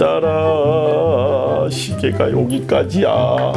따라 시계가 여기까지야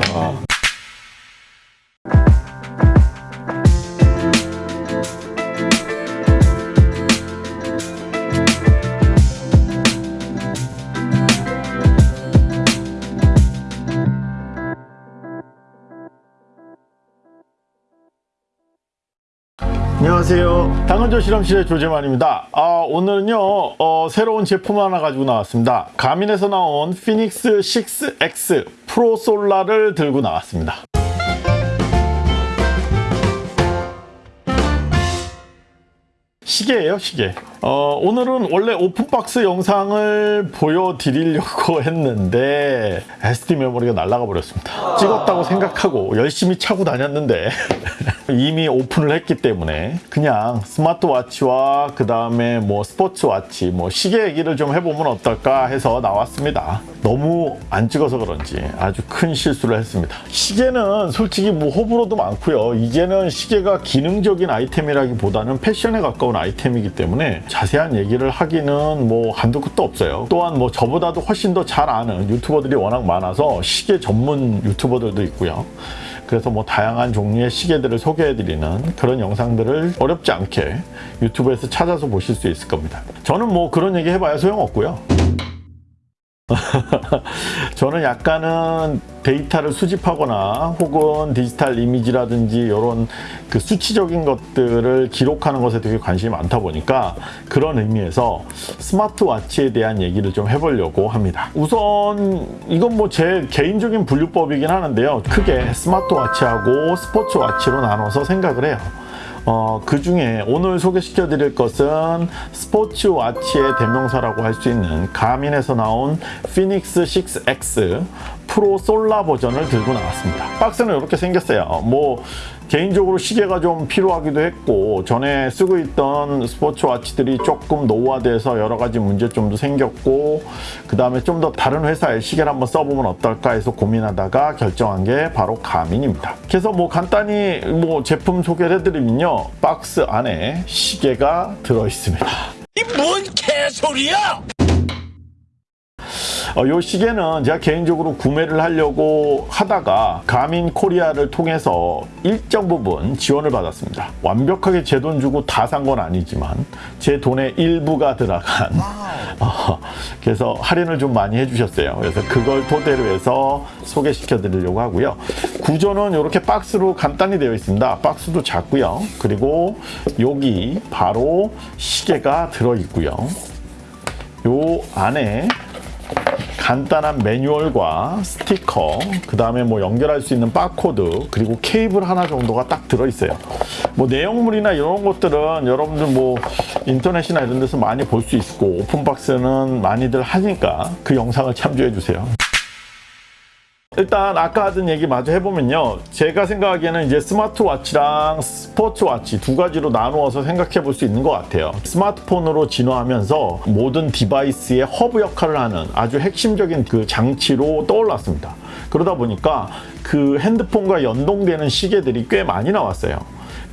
당근조 실험실의 조재만입니다. 아, 오늘은요 어, 새로운 제품 하나 가지고 나왔습니다. 가민에서 나온 피닉스 6X 프로 솔라를 들고 나왔습니다. 시계예요 시계 어, 오늘은 원래 open box 영상을 보여드리려고 했는데 SD 메모리가 날아가 버렸습니다. 찍었다고 생각하고 열심히 차고 다녔는데 이미 오픈을 했기 때문에 그냥 스마트워치와 그 다음에 뭐 sports watch 뭐 시계 얘기를 좀 해보면 어떨까 해서 나왔습니다. 너무 안 찍어서 그런지 아주 큰 실수를 했습니다. 시계는 솔직히 뭐 호불호도 많고요. 이제는 시계가 기능적인 아이템이라기보다는 패션에 가까운 아이템이기 때문에 자세한 얘기를 하기는 뭐 한두 끝도 없어요. 또한 뭐 저보다도 훨씬 더 잘 아는 유튜버들이 워낙 많아서 시계 전문 유튜버들도 있고요. 그래서 뭐 다양한 종류의 시계들을 소개해드리는 그런 영상들을 어렵지 않게 유튜브에서 찾아서 보실 수 있을 겁니다. 저는 뭐 그런 얘기 해봐야 소용없고요 저는 약간은 데이터를 수집하거나 혹은 디지털 이미지라든지 이런 그 수치적인 것들을 기록하는 것에 되게 관심이 많다 보니까 그런 의미에서 스마트워치에 대한 얘기를 좀 해보려고 합니다. 우선 이건 뭐 제 개인적인 분류법이긴 하는데요. 크게 스마트워치하고 스포츠워치로 나눠서 생각을 해요 어, 그 중에 오늘 소개시켜 드릴 것은 스포츠 와치의 대명사라고 할 수 있는 가민에서 나온 피닉스 6X 프로 솔라 버전을 들고 나왔습니다. 박스는 이렇게 생겼어요. 뭐 개인적으로 시계가 좀 필요하기도 했고 전에 쓰고 있던 스포츠워치들이 조금 노후화돼서 여러 가지 문제점도 생겼고 그 다음에 좀 더 다른 회사의 시계를 한번 써보면 어떨까 해서 고민하다가 결정한 게 바로 가민입니다. 그래서 뭐 간단히 뭐 제품 소개를 해드리면요. 박스 안에 시계가 들어 있습니다. 이 뭔 개소리야! 어, 이 시계는 제가 개인적으로 구매를 하려고 하다가 가민 코리아를 통해서 일정 부분 지원을 받았습니다. 완벽하게 제 돈 주고 다 산 건 아니지만 제 돈의 일부가 들어간 어, 그래서 할인을 좀 많이 해주셨어요. 그래서 그걸 토대로 해서 소개시켜 드리려고 하고요. 구조는 이렇게 박스로 간단히 되어 있습니다. 박스도 작고요. 그리고 여기 바로 시계가 들어 있고요. 요 안에 간단한 매뉴얼과 스티커 그 다음에 뭐 연결할 수 있는 바코드 그리고 케이블 하나 정도가 딱 들어있어요. 뭐 내용물이나 이런 것들은 여러분들 뭐 인터넷이나 이런 데서 많이 볼 수 있고 open box는 많이들 하니까 그 영상을 참조해 주세요 일단 아까 하던 얘기 마저 해보면요. 제가 생각하기에는 이제 스마트워치랑 sports watch 두 가지로 나누어서 생각해 볼 수 있는 것 같아요. 스마트폰으로 진화하면서 모든 device의 허브 역할을 하는 아주 핵심적인 그 장치로 떠올랐습니다. 그러다 보니까 그 핸드폰과 연동되는 시계들이 꽤 많이 나왔어요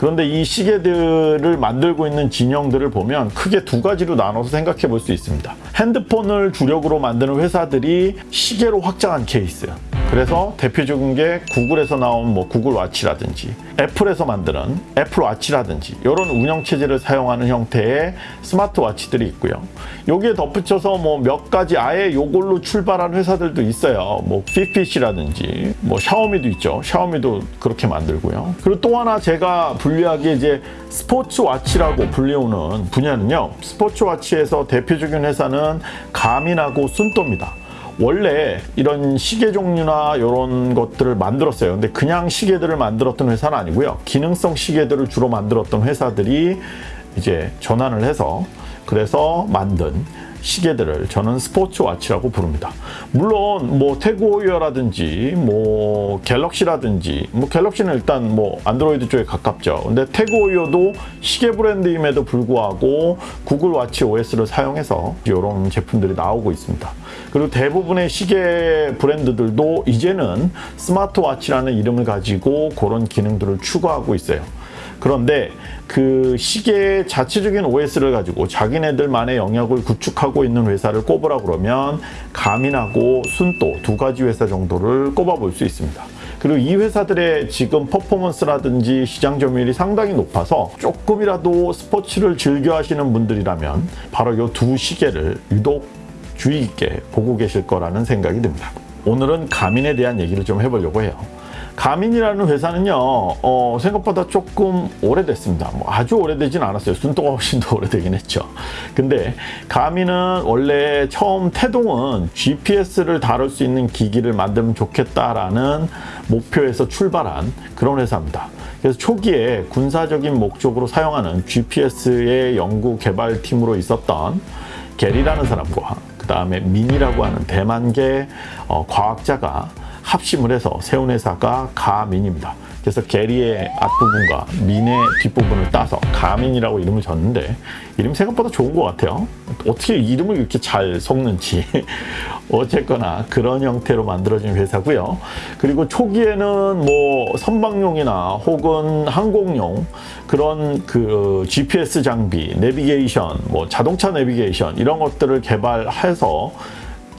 그런데 이 시계들을 만들고 있는 진영들을 보면 크게 두 가지로 나눠서 생각해 볼 수 있습니다. 핸드폰을 주력으로 만드는 회사들이 시계로 확장한 케이스. 그래서 대표적인 게 구글에서 나온 뭐 구글 watch라든지 애플에서 만드는 애플 watch라든지 이런 운영체제를 사용하는 형태의 스마트워치들이 있고요. 여기에 덧붙여서 뭐 몇 가지 아예 이걸로 출발한 회사들도 있어요. 뭐 Fitbit이라든지 뭐 샤오미도 있죠. 샤오미도 그렇게 만들고요. 그리고 또 하나 제가 분류하기에 이제 스포츠워치라고 불리우는 분야는요 스포츠워치에서 대표적인 회사는 가민하고 순토입니다. 원래 이런 시계 종류나 이런 것들을 만들었어요. 근데 그냥 시계들을 만들었던 회사는 아니고요. 기능성 시계들을 주로 만들었던 회사들이 이제 전환을 해서 그래서 만든 시계들을 저는 스포츠워치라고 부릅니다. 물론 뭐 태그호이어라든지 뭐 갤럭시라든지 뭐 갤럭시는 일단 뭐 안드로이드 쪽에 가깝죠. 근데 태그호이어도 시계 브랜드임에도 불구하고 구글 와치 OS를 사용해서 이런 제품들이 나오고 있습니다. 그리고 대부분의 시계 브랜드들도 이제는 스마트워치라는 이름을 가지고 그런 기능들을 추가하고 있어요. 그런데 그 시계 자체적인 OS를 가지고 자기네들만의 영역을 구축하고 있는 회사를 꼽으라 그러면 가민하고 순도 두 가지 회사 정도를 꼽아볼 수 있습니다. 그리고 이 회사들의 지금 퍼포먼스라든지 시장 점유율이 상당히 높아서 조금이라도 스포츠를 즐겨 하시는 분들이라면 바로 이 두 시계를 유독 주의 깊게 보고 계실 거라는 생각이 듭니다. 오늘은 가민에 대한 얘기를 좀 해보려고 해요. 가민이라는 회사는요, 어, 생각보다 조금 오래됐습니다. 뭐 아주 오래되진 않았어요. 순도가 훨씬 더 오래되긴 했죠. 근데 가민은 원래 처음 태동은 GPS를 다룰 수 있는 기기를 만들면 좋겠다라는 목표에서 출발한 그런 회사입니다. 그래서 초기에 군사적인 목적으로 사용하는 GPS의 연구 개발팀으로 있었던 게리라는 사람과 그 다음에 민이라고 하는 대만계 어, 과학자가 합심을 해서 세운 회사가 가민입니다. 그래서 게리의 앞부분과 민의 뒷부분을 따서 가민이라고 이름을 줬는데 이름 생각보다 좋은 것 같아요. 어떻게 이름을 이렇게 잘 섞는지 어쨌거나 그런 형태로 만들어진 회사고요. 그리고 초기에는 뭐 선박용이나 혹은 항공용 그런 그 GPS 장비, 내비게이션, 뭐 자동차 내비게이션 이런 것들을 개발해서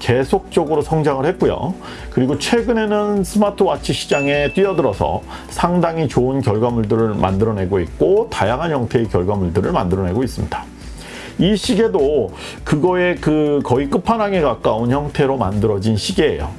계속적으로 성장을 했고요. 그리고 최근에는 스마트워치 시장에 뛰어들어서 상당히 좋은 결과물들을 만들어내고 있고 다양한 형태의 결과물들을 만들어내고 있습니다. 이 시계도 그거의 그 거의 끝판왕에 가까운 형태로 만들어진 시계예요.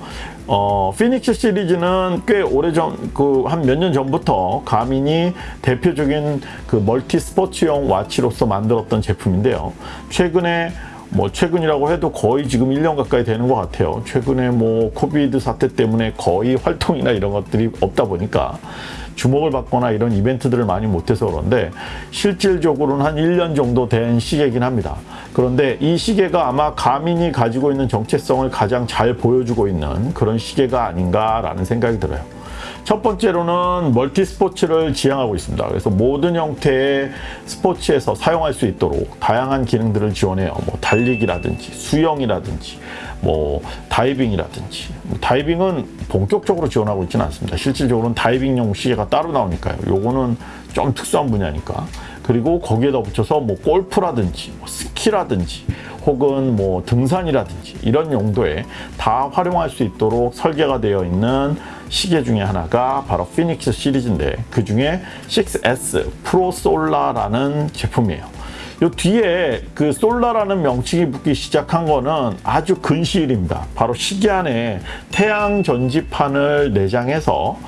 어, Fenix 시리즈는 꽤 오래전, 그 한 몇 년 전부터 가민이 대표적인 그 multi sports용 watch로서 만들었던 제품인데요. 최근에 뭐 최근이라고 해도 거의 지금 1년 가까이 되는 것 같아요. 최근에 뭐 COVID 사태 때문에 거의 활동이나 이런 것들이 없다 보니까 주목을 받거나 이런 이벤트들을 많이 못해서 그런데 실질적으로는 한 1년 정도 된 시계이긴 합니다. 그런데 이 시계가 아마 가민이 가지고 있는 정체성을 가장 잘 보여주고 있는 그런 시계가 아닌가라는 생각이 들어요. 첫 번째로는 멀티 스포츠를 지향하고 있습니다. 그래서 모든 형태의 스포츠에서 사용할 수 있도록 다양한 기능들을 지원해요. 뭐 달리기라든지 수영이라든지 뭐 다이빙이라든지 뭐 다이빙은 본격적으로 지원하고 있지는 않습니다. 실질적으로는 다이빙용 시계가 따로 나오니까요. 요거는 좀 특수한 분야니까. 그리고 거기에다 붙여서 뭐 골프라든지 뭐 스키라든지 혹은 뭐 등산이라든지 이런 용도에 다 활용할 수 있도록 설계가 되어 있는 시계 중에 하나가 바로 피닉스 시리즈인데 그 중에 6S 프로 솔라라는 제품이에요. 요 뒤에 그 솔라라는 명칭이 붙기 시작한 거는 아주 근시일입니다. 바로 시계 안에 태양 전지판을 내장해서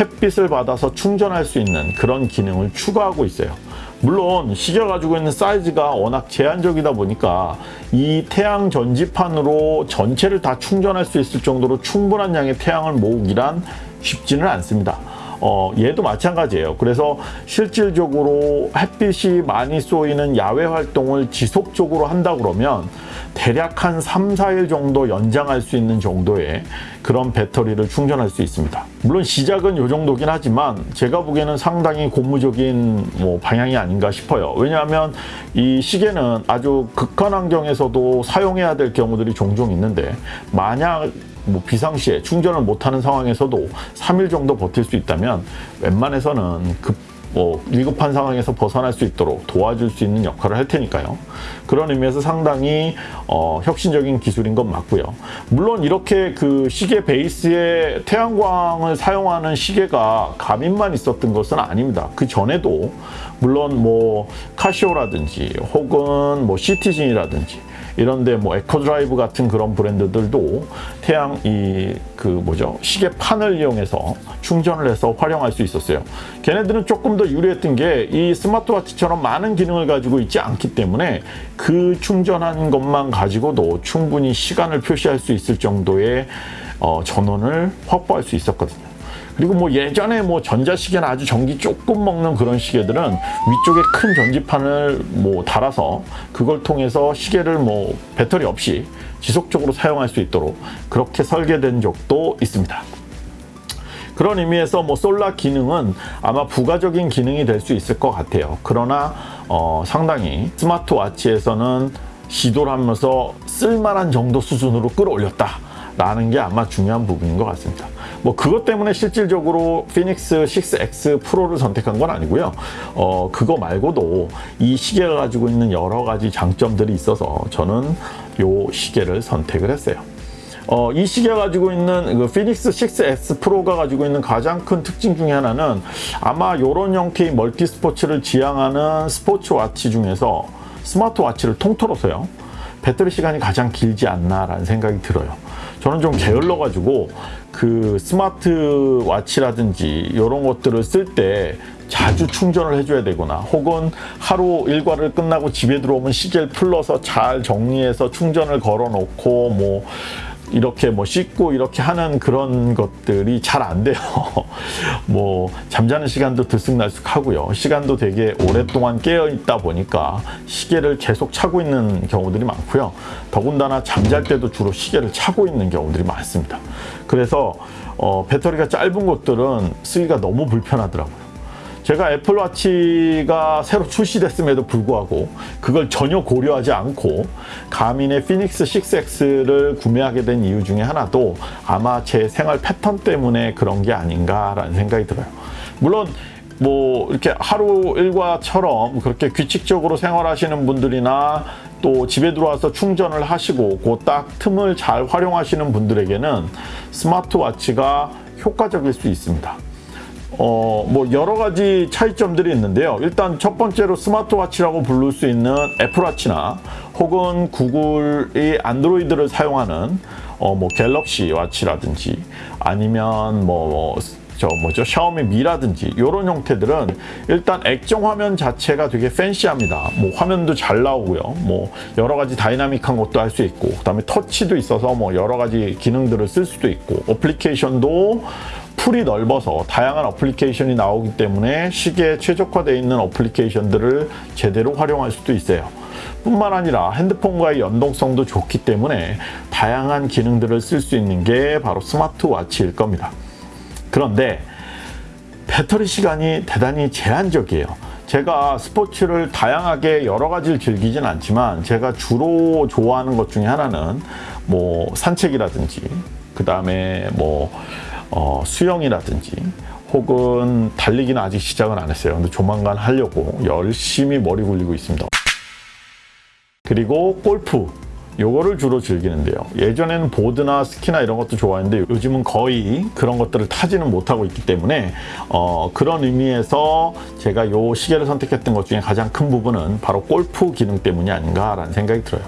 햇빛을 받아서 충전할 수 있는 그런 기능을 추가하고 있어요. 물론 시계가 가지고 있는 사이즈가 워낙 제한적이다 보니까 이 태양 전지판으로 전체를 다 충전할 수 있을 정도로 충분한 양의 태양을 모으기란 쉽지는 않습니다. 어, 얘도 마찬가지예요. 그래서 실질적으로 햇빛이 많이 쏘이는 야외 활동을 지속적으로 한다 그러면 대략 한 3, 4일 정도 연장할 수 있는 정도의 그런 배터리를 충전할 수 있습니다. 물론 시작은 이 정도긴 하지만 제가 보기에는 상당히 고무적인 뭐 방향이 아닌가 싶어요. 왜냐하면 이 시계는 아주 극한 환경에서도 사용해야 될 경우들이 종종 있는데 만약 뭐 비상시에 충전을 못하는 상황에서도 3일 정도 버틸 수 있다면 웬만해서는 급, 뭐 위급한 상황에서 벗어날 수 있도록 도와줄 수 있는 역할을 할 테니까요. 그런 의미에서 상당히 어, 혁신적인 기술인 건 맞고요. 물론 이렇게 그 시계 베이스에 태양광을 사용하는 시계가 가민만 있었던 것은 아닙니다. 그 전에도 물론 뭐 카시오라든지 혹은 뭐 시티즌이라든지 이런데 뭐 Eco-Drive 같은 그런 브랜드들도 태양 이 그 뭐죠 시계 판을 이용해서 충전을 해서 활용할 수 있었어요. 걔네들은 조금 더 유리했던 게 이 스마트워치처럼 많은 기능을 가지고 있지 않기 때문에 그 충전한 것만 가지고도 충분히 시간을 표시할 수 있을 정도의 어, 전원을 확보할 수 있었거든요. 그리고 뭐 예전에 뭐 전자시계나 아주 전기 조금 먹는 그런 시계들은 위쪽에 큰 전지판을 뭐 달아서 그걸 통해서 시계를 뭐 배터리 없이 지속적으로 사용할 수 있도록 그렇게 설계된 적도 있습니다. 그런 의미에서 뭐 솔라 기능은 아마 부가적인 기능이 될 수 있을 것 같아요. 그러나 어, 상당히 스마트워치에서는 시도를 하면서 쓸만한 정도 수준으로 끌어올렸다. 라는 게 아마 중요한 부분인 것 같습니다. 뭐 그것 때문에 실질적으로 피닉스 6X 프로를 선택한 건 아니고요. 어, 그거 말고도 이 시계가 가지고 있는 여러 가지 장점들이 있어서 저는 요 시계를 선택을 했어요. 어, 이 시계가 가지고 있는 그 피닉스 6S 프로가 가지고 있는 가장 큰 특징 중에 하나는 아마 이런 형태의 multi sports를 지향하는 sports watch 중에서 smart watch를 통틀어서요. 배터리 시간이 가장 길지 않나라는 생각이 들어요. 저는 좀 게을러 가지고 그 smart watch라든지 이런 것들을 쓸 때 자주 충전을 해줘야 되거나 혹은 하루 일과를 끝나고 집에 들어오면 시계를 풀러서 잘 정리해서 충전을 걸어 놓고 뭐 이렇게 뭐 씻고 이렇게 하는 그런 것들이 잘 안 돼요. 뭐 잠자는 시간도 들쑥날쑥 하고요. 시간도 되게 오랫동안 깨어 있다 보니까 시계를 계속 차고 있는 경우들이 많고요. 더군다나 잠잘 때도 주로 시계를 차고 있는 경우들이 많습니다. 그래서 어, 배터리가 짧은 것들은 쓰기가 너무 불편하더라고요. 제가 애플워치가 새로 출시됐음에도 불구하고 그걸 전혀 고려하지 않고 가민의 피닉스 6X를 구매하게 된 이유 중에 하나도 아마 제 생활 패턴 때문에 그런 게 아닌가라는 생각이 들어요. 물론 뭐 이렇게 하루 일과처럼 그렇게 규칙적으로 생활하시는 분들이나 또 집에 들어와서 충전을 하시고 그 딱 틈을 잘 활용하시는 분들에게는 스마트워치가 효과적일 수 있습니다. 어, 뭐 여러 가지 차이점들이 있는데요. 일단 첫 번째로 스마트워치라고 부를 수 있는 애플워치나 혹은 구글의 안드로이드를 사용하는 어, 뭐 갤럭시 watch라든지 아니면 뭐 저 뭐죠 샤오미 미라든지 이런 형태들은 일단 액정 화면 자체가 되게 fancy합니다. 뭐 화면도 잘 나오고요. 뭐 여러 가지 dynamic한 것도 할 수 있고 그 다음에 터치도 있어서 뭐 여러 가지 기능들을 쓸 수도 있고 어플리케이션도 pool이 넓어서 다양한 어플리케이션이 나오기 때문에 시계에 최적화되어 있는 어플리케이션들을 제대로 활용할 수도 있어요. 뿐만 아니라 핸드폰과의 연동성도 좋기 때문에 다양한 기능들을 쓸 수 있는 게 바로 스마트워치일 겁니다. 그런데 배터리 시간이 대단히 제한적이에요. 제가 스포츠를 다양하게 여러 가지를 즐기진 않지만 제가 주로 좋아하는 것 중에 하나는 뭐 산책이라든지 그 다음에 뭐 어, 수영이라든지 혹은 달리기는 아직 시작은 안 했어요. 근데 조만간 하려고 열심히 머리 굴리고 있습니다. 그리고 골프. 요거를 주로 즐기는데요. 예전에는 보드나 스키나 이런 것도 좋아했는데 요즘은 거의 그런 것들을 타지는 못하고 있기 때문에 어, 그런 의미에서 제가 요 시계를 선택했던 것 중에 가장 큰 부분은 바로 골프 기능 때문이 아닌가라는 생각이 들어요.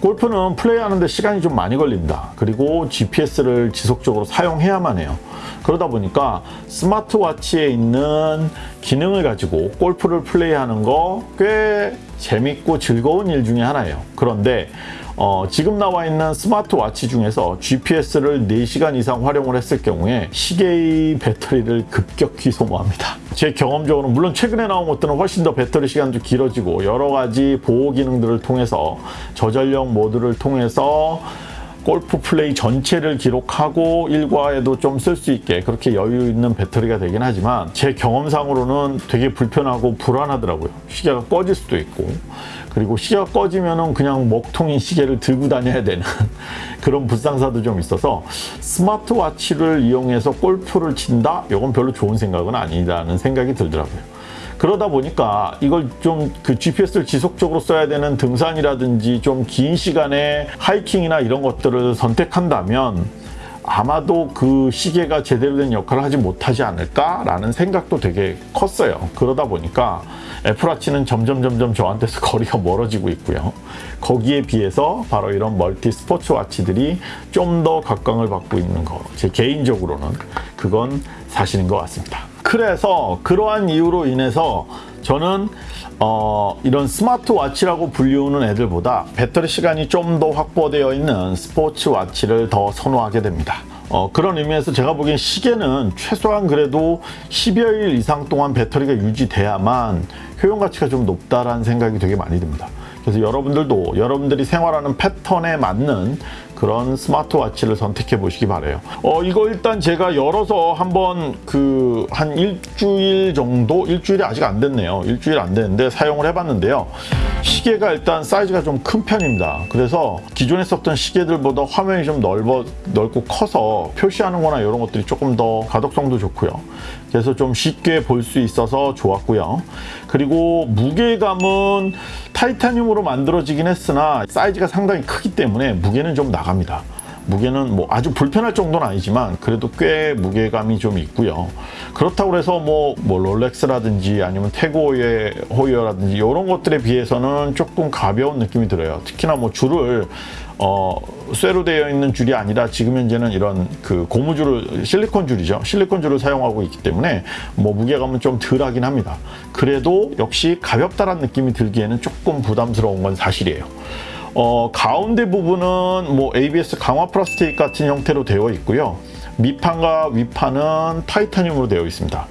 골프는 플레이하는데 시간이 좀 많이 걸립니다. 그리고 GPS를 지속적으로 사용해야만 해요. 그러다 보니까 스마트워치에 있는 기능을 가지고 골프를 플레이하는 거 꽤 재밌고 즐거운 일 중에 하나예요. 그런데 어, 지금 나와 있는 스마트워치 중에서 GPS를 4시간 이상 활용을 했을 경우에 시계의 배터리를 급격히 소모합니다. 제 경험적으로 물론 최근에 나온 것들은 훨씬 더 배터리 시간도 길어지고 여러 가지 보호 기능들을 통해서 저전력 모드를 통해서 골프 플레이 전체를 기록하고 일과에도 좀 쓸 수 있게 그렇게 여유 있는 배터리가 되긴 하지만 제 경험상으로는 되게 불편하고 불안하더라고요. 시계가 꺼질 수도 있고 그리고 시계가 꺼지면 은 그냥 먹통인 시계를 들고 다녀야 되는 그런 불상사도 좀 있어서 스마트워치를 이용해서 골프를 친다? 이건 별로 좋은 생각은 아니라는 생각이 들더라고요. 그러다 보니까 이걸 좀 그 GPS를 지속적으로 써야 되는 등산이라든지 좀 긴 시간에 하이킹이나 이런 것들을 선택한다면 아마도 그 시계가 제대로 된 역할을 하지 못하지 않을까라는 생각도 되게 컸어요. 그러다 보니까 애플워치는 점점 점점 저한테서 거리가 멀어지고 있고요. 거기에 비해서 바로 이런 멀티 스포츠 와치들이 좀 더 각광을 받고 있는 거. 제 개인적으로는 그건 사실인 것 같습니다. 그래서 그러한 이유로 인해서 저는 어, 이런 스마트워치라고 불리우는 애들보다 배터리 시간이 좀 더 확보되어 있는 스포츠워치를 더 선호하게 됩니다. 어, 그런 의미에서 제가 보기엔 시계는 최소한 그래도 10여일 이상 동안 배터리가 유지돼야만 효용 가치가 좀 높다라는 생각이 되게 많이 듭니다. 그래서 여러분들도 여러분들이 생활하는 패턴에 맞는 그런 스마트워치를 선택해 보시기 바래요. 어 이거 일단 제가 열어서 한번 그 한 일주일 정도 일주일이 아직 안 됐네요. 일주일 안 됐는데 사용을 해봤는데요. 시계가 일단 사이즈가 좀 큰 편입니다. 그래서 기존에 썼던 시계들보다 화면이 좀 넓어, 넓고 커서 표시하는 거나 이런 것들이 조금 더 가독성도 좋고요. 그래서 좀 쉽게 볼 수 있어서 좋았고요. 그리고 무게감은 타이타늄으로 만들어지긴 했으나 사이즈가 상당히 크기 때문에 무게는 좀 나갑니다. 무게는 뭐 아주 불편할 정도는 아니지만 그래도 꽤 무게감이 좀 있고요. 그렇다고 해서 뭐, 뭐 롤렉스라든지 아니면 태고의 호이어라든지 이런 것들에 비해서는 조금 가벼운 느낌이 들어요. 특히나 뭐 줄을 어, 쇠로 되어 있는 줄이 아니라 지금 현재는 이런 그 고무줄을 실리콘 줄이죠. 실리콘 줄을 사용하고 있기 때문에 뭐 무게감은 좀 덜하긴 합니다. 그래도 역시 가볍다란 느낌이 들기에는 조금 부담스러운 건 사실이에요. 어, 가운데 부분은 뭐 ABS 강화 플라스틱 같은 형태로 되어 있고요. 밑판과 윗판은 타이타늄으로 되어 있습니다.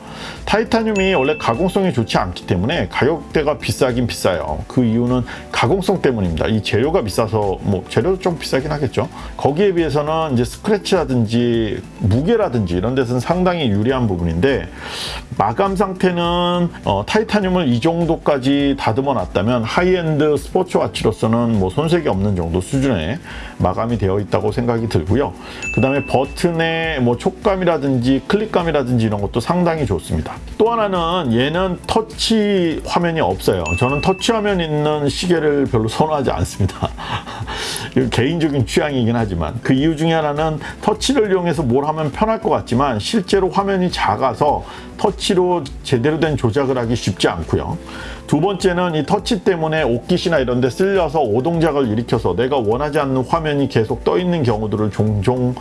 타이타늄이 원래 가공성이 좋지 않기 때문에 가격대가 비싸긴 비싸요. 그 이유는 가공성 때문입니다. 이 재료가 비싸서 뭐 재료도 좀 비싸긴 하겠죠. 거기에 비해서는 이제 스크래치라든지 무게라든지 이런 데서는 상당히 유리한 부분인데 마감 상태는 어, 타이타늄을 이 정도까지 다듬어 놨다면 high-end sports watch로서는 뭐 손색이 없는 정도 수준의 마감이 되어 있다고 생각이 들고요. 그 다음에 버튼의 뭐 촉감이라든지 클릭감이라든지 이런 것도 상당히 좋습니다. 또 하나는 얘는 터치 화면이 없어요. 저는 터치 화면 있는 시계를 별로 선호하지 않습니다. 개인적인 취향이긴 하지만 그 이유 중에 하나는 터치를 이용해서 뭘 하면 편할 것 같지만 실제로 화면이 작아서 터치로 제대로 된 조작을 하기 쉽지 않고요. 두 번째는 이 터치 때문에 옷깃이나 이런 데 쓸려서 오동작을 일으켜서 내가 원하지 않는 화면이 계속 떠 있는 경우들을 종종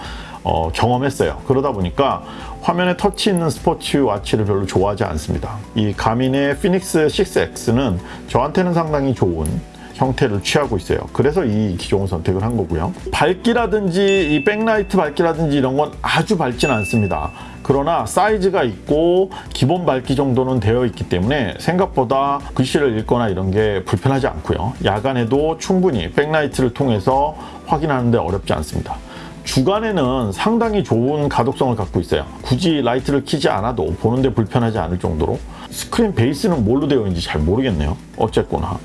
어, 경험했어요. 그러다 보니까 화면에 터치 있는 스포츠 와치를 별로 좋아하지 않습니다. 이 가민의 Fenix 6X는 저한테는 상당히 좋은 형태를 취하고 있어요. 그래서 이 기종을 선택을 한 거고요. 밝기라든지 이 백라이트 밝기라든지 이런 건 아주 밝진 않습니다. 그러나 사이즈가 있고 기본 밝기 정도는 되어 있기 때문에 생각보다 글씨를 읽거나 이런 게 불편하지 않고요. 야간에도 충분히 백라이트를 통해서 확인하는데 어렵지 않습니다. 주간에는 상당히 좋은 가독성을 갖고 있어요. 굳이 라이트를 켜지 않아도 보는데 불편하지 않을 정도로 스크린 베이스는 뭘로 되어 있는지 잘 모르겠네요. 어쨌거나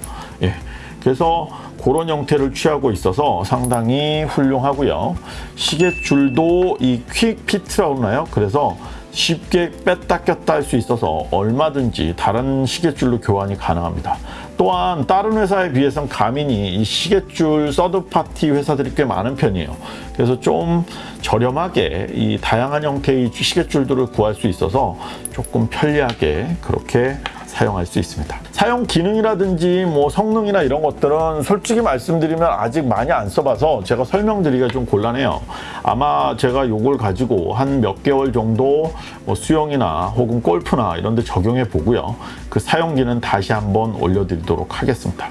예. 그래서 그런 형태를 취하고 있어서 상당히 훌륭하고요. 시계줄도 이 QuickFit이라고 하나요? 그래서 쉽게 뺐다 꼈다 할 수 있어서 얼마든지 다른 시계줄로 교환이 가능합니다. 또한 다른 회사에 비해서는 가민이 이 시계줄 서드파티 회사들이 꽤 많은 편이에요. 그래서 좀 저렴하게 이 다양한 형태의 시계줄들을 구할 수 있어서 조금 편리하게 그렇게 사용할 수 있습니다. 사용 기능이라든지 뭐 성능이나 이런 것들은 솔직히 말씀드리면 아직 많이 안 써봐서 제가 설명드리기가 좀 곤란해요. 아마 제가 이걸 가지고 한 몇 개월 정도 뭐 수영이나 혹은 골프나 이런 데 적용해 보고요. 그 사용기는 다시 한번 올려드리도록 하겠습니다.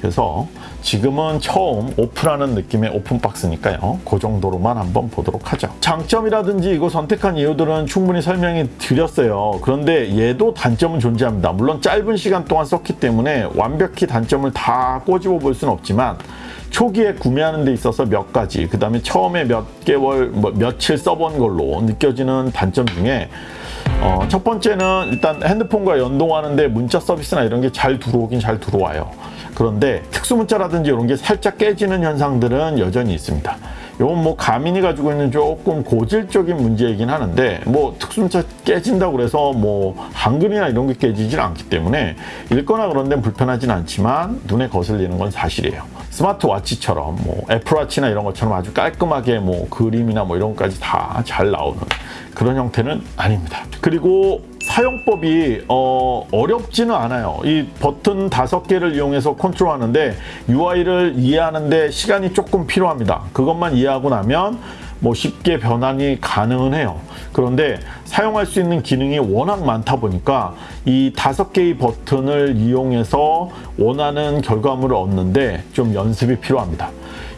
그래서 지금은 처음 오픈하는 느낌의 오픈박스니까요. 그 정도로만 한번 보도록 하죠. 장점이라든지 이거 선택한 이유들은 충분히 설명이 드렸어요. 그런데 얘도 단점은 존재합니다. 물론 짧은 시간 동안 썼기 때문에 완벽히 단점을 다 꼬집어 볼 수는 없지만 초기에 구매하는 데 있어서 몇 가지 그 다음에 처음에 몇 개월 뭐 며칠 써본 걸로 느껴지는 단점 중에 어, 첫 번째는 일단 핸드폰과 연동하는데 문자 서비스나 이런 게 잘 들어오긴 잘 들어와요. 그런데 특수 문자라든지 이런 게 살짝 깨지는 현상들은 여전히 있습니다. 이건 뭐 가민이 가지고 있는 조금 고질적인 문제이긴 하는데 뭐 특수 문자 깨진다고 그래서 뭐 한글이나 이런 게 깨지진 않기 때문에 읽거나 그런 데는 불편하진 않지만 눈에 거슬리는 건 사실이에요. 스마트워치처럼 뭐 애플워치나 이런 것처럼 아주 깔끔하게 뭐 그림이나 뭐 이런 것까지 다 잘 나오는 그런 형태는 아닙니다. 그리고 사용법이 어, 어렵지는 않아요. 이 버튼 다섯 개를 이용해서 컨트롤하는데 UI를 이해하는데 시간이 조금 필요합니다. 그것만 이해하고 나면 뭐 쉽게 변환이 가능은 해요. 그런데 사용할 수 있는 기능이 워낙 많다 보니까 이 다섯 개의 버튼을 이용해서 원하는 결과물을 얻는데 좀 연습이 필요합니다.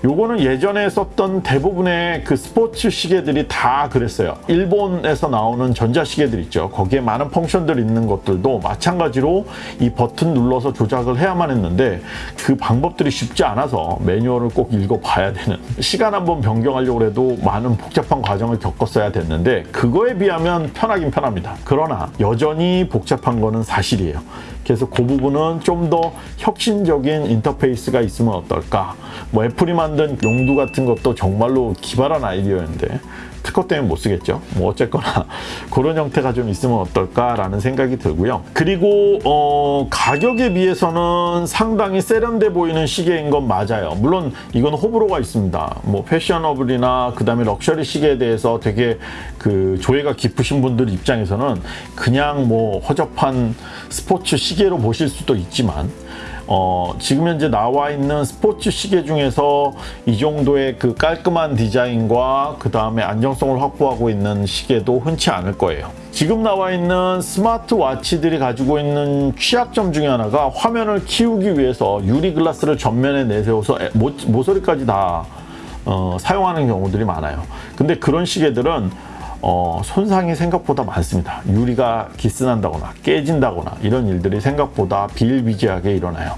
요거는 예전에 썼던 대부분의 그 스포츠 시계들이 다 그랬어요. 일본에서 나오는 전자시계들 있죠. 거기에 많은 펑션들 있는 것들도 마찬가지로 이 버튼 눌러서 조작을 해야만 했는데 그 방법들이 쉽지 않아서 매뉴얼을 꼭 읽어봐야 되는 시간 한번 변경하려고 해도 많은 복잡한 과정을 겪었어야 됐는데 그거에 비하면 편하긴 편합니다. 그러나 여전히 복잡한 거는 사실이에요. 그래서 그 부분은 좀 더 혁신적인 인터페이스가 있으면 어떨까. 뭐 애플이 만든 용두 같은 것도 정말로 기발한 아이디어였는데 특허 때문에 못 쓰겠죠. 뭐 어쨌거나 그런 형태가 좀 있으면 어떨까라는 생각이 들고요. 그리고 어, 가격에 비해서는 상당히 세련돼 보이는 시계인 건 맞아요. 물론 이건 호불호가 있습니다. 뭐 패셔너블이나 그다음에 럭셔리 시계에 대해서 되게 그 조예가 깊으신 분들 입장에서는 그냥 뭐 허접한 스포츠 시계로 보실 수도 있지만 어, 지금 현재 나와 있는 스포츠 시계 중에서 이 정도의 그 깔끔한 디자인과 그 다음에 안정성을 확보하고 있는 시계도 흔치 않을 거예요. 지금 나와 있는 스마트워치들이 가지고 있는 취약점 중에 하나가 화면을 키우기 위해서 유리 글라스를 전면에 내세워서 에- 모, 모서리까지 다 어, 사용하는 경우들이 많아요. 근데 그런 시계들은 어, 손상이 생각보다 많습니다. 유리가 기스난다거나 깨진다거나 이런 일들이 생각보다 비일비재하게 일어나요.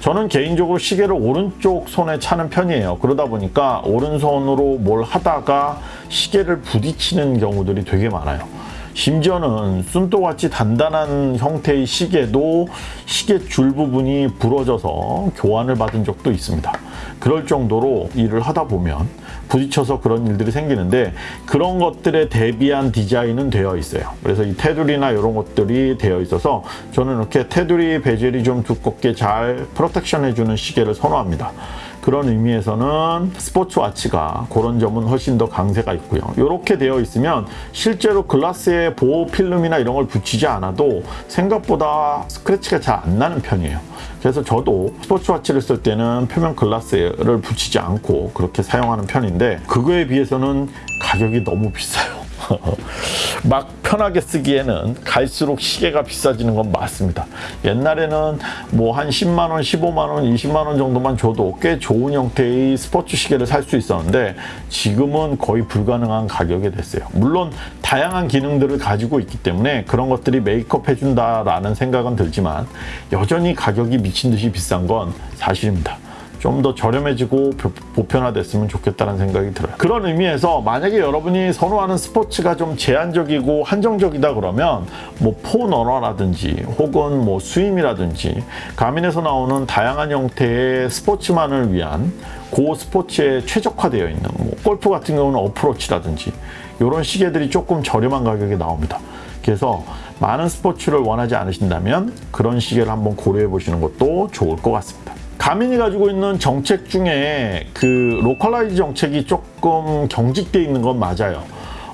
저는 개인적으로 시계를 오른쪽 손에 차는 편이에요. 그러다 보니까 오른손으로 뭘 하다가 시계를 부딪히는 경우들이 되게 많아요. 심지어는 순토같이 단단한 형태의 시계도 시계 줄 부분이 부러져서 교환을 받은 적도 있습니다. 그럴 정도로 일을 하다 보면 부딪혀서 그런 일들이 생기는데 그런 것들에 대비한 디자인은 되어 있어요. 그래서 이 테두리나 이런 것들이 되어 있어서 저는 이렇게 테두리 베젤이 좀 두껍게 잘 프로텍션 해주는 시계를 선호합니다. 그런 의미에서는 스포츠워치가 그런 점은 훨씬 더 강세가 있고요. 이렇게 되어 있으면 실제로 글라스에 보호 필름이나 이런 걸 붙이지 않아도 생각보다 스크래치가 잘 안 나는 편이에요. 그래서 저도 스포츠워치를 쓸 때는 표면 글라스를 붙이지 않고 그렇게 사용하는 편인데 그거에 비해서는 가격이 너무 비싸요. 막 편하게 쓰기에는 갈수록 시계가 비싸지는 건 맞습니다. 옛날에는 뭐 한 10만 원, 15만 원, 20만 원 정도만 줘도 꽤 좋은 형태의 스포츠 시계를 살 수 있었는데 지금은 거의 불가능한 가격이 됐어요. 물론 다양한 기능들을 가지고 있기 때문에 그런 것들이 메이크업 해준다라는 생각은 들지만 여전히 가격이 미친 듯이 비싼 건 사실입니다. 좀 더 저렴해지고 보- 보편화됐으면 좋겠다는 생각이 들어요. 그런 의미에서 만약에 여러분이 선호하는 스포츠가 좀 제한적이고 한정적이다 그러면 뭐 포너러라든지 혹은 뭐 스임이라든지 가민에서 나오는 다양한 형태의 스포츠만을 위한 고 스포츠에 최적화되어 있는 뭐 골프 같은 경우는 어프로치라든지 이런 시계들이 조금 저렴한 가격에 나옵니다. 그래서 많은 스포츠를 원하지 않으신다면 그런 시계를 한번 고려해 보시는 것도 좋을 것 같습니다. 가민이 가지고 있는 정책 중에 그 localize 정책이 조금 경직돼 있는 건 맞아요.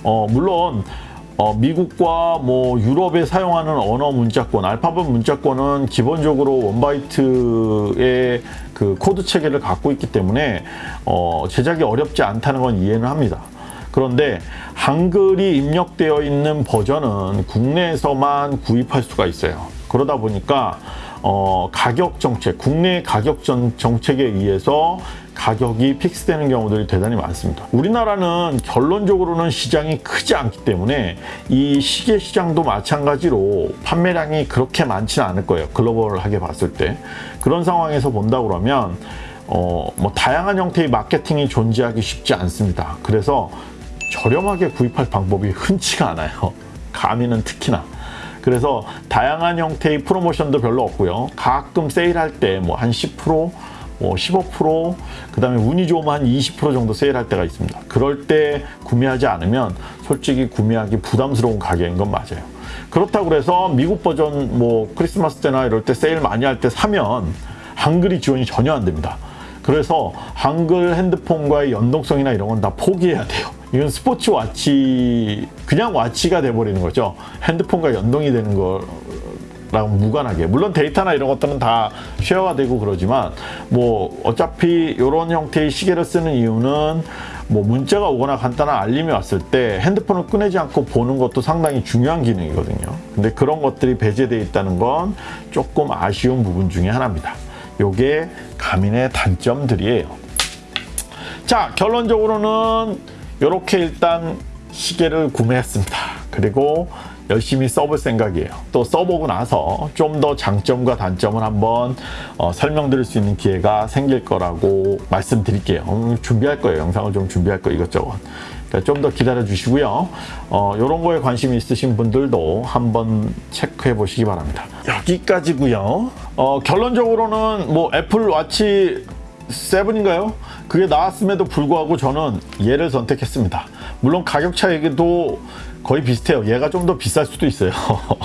어, 물론 어, 미국과 뭐 유럽에 사용하는 언어 문자권, 알파벳 문자권은 기본적으로 one byte의 그 코드 체계를 갖고 있기 때문에 어, 제작이 어렵지 않다는 건 이해는 합니다. 그런데 한글이 입력되어 있는 버전은 국내에서만 구입할 수가 있어요. 그러다 보니까 어, 가격 정책, 국내 가격 전- 정책에 의해서 가격이 픽스되는 경우들이 대단히 많습니다. 우리나라는 결론적으로는 시장이 크지 않기 때문에 이 시계 시장도 마찬가지로 판매량이 그렇게 많지는 않을 거예요. 글로벌하게 봤을 때. 그런 상황에서 본다 그러면 어, 뭐 다양한 형태의 마케팅이 존재하기 쉽지 않습니다. 그래서 저렴하게 구입할 방법이 흔치가 않아요. 가미는 특히나. 그래서 다양한 형태의 프로모션도 별로 없고요. 가끔 세일할 때 뭐 한 10%, 뭐 15%, 그 다음에 운이 좋으면 한 20% 정도 세일할 때가 있습니다. 그럴 때 구매하지 않으면 솔직히 구매하기 부담스러운 가격인 건 맞아요. 그렇다고 그래서 미국 버전 뭐 크리스마스 때나 이럴 때 세일 많이 할 때 사면 한글이 지원이 전혀 안 됩니다. 그래서 한글 핸드폰과의 연동성이나 이런 건 다 포기해야 돼요. 이건 스포츠 watch 그냥 watch가 돼버리는 거죠. 핸드폰과 연동이 되는 거랑 무관하게 물론 데이터나 이런 것들은 다 share가 되고 그러지만 뭐 어차피 이런 형태의 시계를 쓰는 이유는 뭐 문자가 오거나 간단한 알림이 왔을 때 핸드폰을 꺼내지 않고 보는 것도 상당히 중요한 기능이거든요. 근데 그런 것들이 배제되어 있다는 건 조금 아쉬운 부분 중에 하나입니다. 요게 가민의 단점들이에요. 자, 결론적으로는 이렇게 일단 시계를 구매했습니다. 그리고 열심히 써볼 생각이에요. 또 써보고 나서 좀 더 장점과 단점을 한번 어, 설명드릴 수 있는 기회가 생길 거라고 말씀드릴게요. 음, 준비할 거예요. 영상을 좀 준비할 거예요. 이것저것. 좀더 기다려 주시고요. 어, 이런 거에 관심이 있으신 분들도 한번 체크해 보시기 바랍니다. 여기까지고요. 어, 결론적으로는 뭐 애플 와치 7인가요? 그게 나왔음에도 불구하고 저는 얘를 선택했습니다. 물론 가격 차이도 거의 비슷해요. 얘가 좀 더 비쌀 수도 있어요.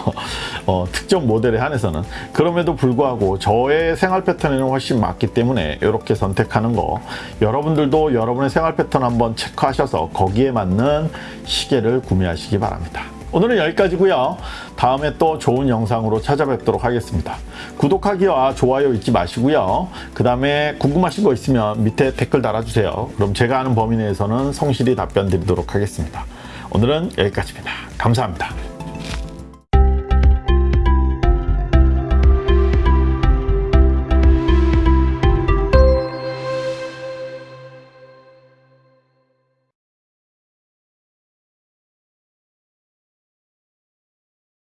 어, 특정 모델에 한해서는. 그럼에도 불구하고 저의 생활 패턴에는 훨씬 맞기 때문에 이렇게 선택하는 거 여러분들도 여러분의 생활 패턴 한번 체크하셔서 거기에 맞는 시계를 구매하시기 바랍니다. 오늘은 여기까지고요. 다음에 또 좋은 영상으로 찾아뵙도록 하겠습니다. 구독하기와 좋아요 잊지 마시고요. 그 다음에 궁금하신 거 있으면 밑에 댓글 달아주세요. 그럼 제가 아는 범위 내에서는 성실히 답변 드리도록 하겠습니다. 오늘은 여기까지입니다. 감사합니다.